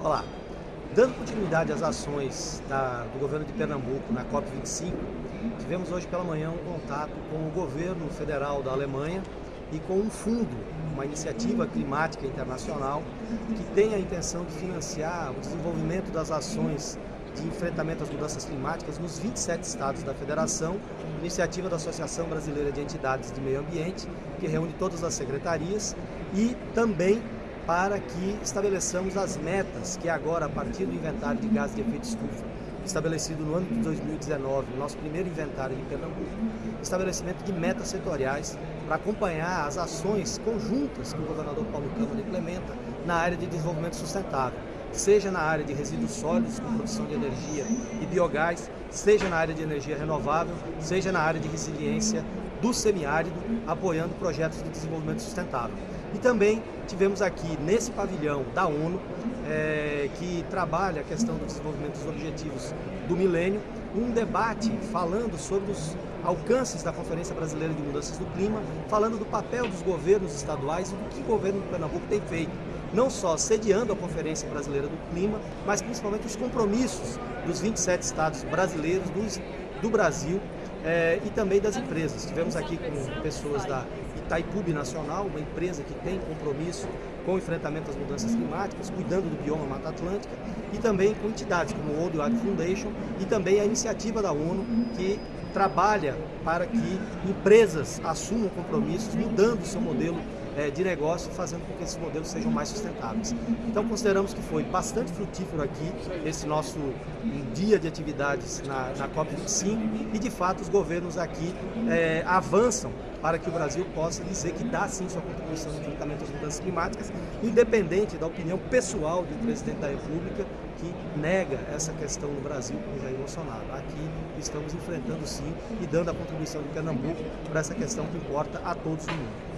Olá, dando continuidade às ações da, do governo de Pernambuco na COP25, tivemos hoje pela manhã um contato com o governo federal da Alemanha e com um fundo, uma iniciativa climática internacional que tem a intenção de financiar o desenvolvimento das ações de enfrentamento às mudanças climáticas nos 27 estados da federação, iniciativa da Associação Brasileira de Entidades de Meio Ambiente, que reúne todas as secretarias e também para que estabeleçamos as metas que agora, a partir do inventário de gases de efeito estufa, estabelecido no ano de 2019, nosso primeiro inventário em Pernambuco, estabelecimento de metas setoriais para acompanhar as ações conjuntas que o governador Paulo Câmara implementa na área de desenvolvimento sustentável, seja na área de resíduos sólidos com produção de energia e biogás, seja na área de energia renovável, seja na área de resiliência do semiárido, apoiando projetos de desenvolvimento sustentável. E também tivemos aqui nesse pavilhão da ONU, é, que trabalha a questão do desenvolvimento dos objetivos do milênio, um debate falando sobre os alcances da Conferência Brasileira de Mudanças do Clima, falando do papel dos governos estaduais e do que o governo de Pernambuco tem feito, não só sediando a Conferência Brasileira do Clima, mas principalmente os compromissos dos 27 estados brasileiros do, do Brasil é, e também das empresas. Tivemos aqui com pessoas da Itaipu Nacional, uma empresa que tem compromisso com o enfrentamento às mudanças climáticas, cuidando do bioma Mata Atlântica, e também com entidades como o World Wide Foundation e também a iniciativa da ONU que trabalha para que empresas assumam compromissos, mudando seu modelo é, de negócio, fazendo com que esses modelos sejam mais sustentáveis. Então consideramos que foi bastante frutífero aqui esse nosso dia de atividades na, na COP25 e de fato os governos aqui é, avançam para que o Brasil possa dizer que dá sim sua contribuição no enfrentamento às mudanças climáticas, independente da opinião pessoal do presidente da República, que nega essa questão no Brasil com Jair Bolsonaro. Aqui estamos enfrentando sim e dando a contribuição de Pernambuco para essa questão que importa a todos no mundo.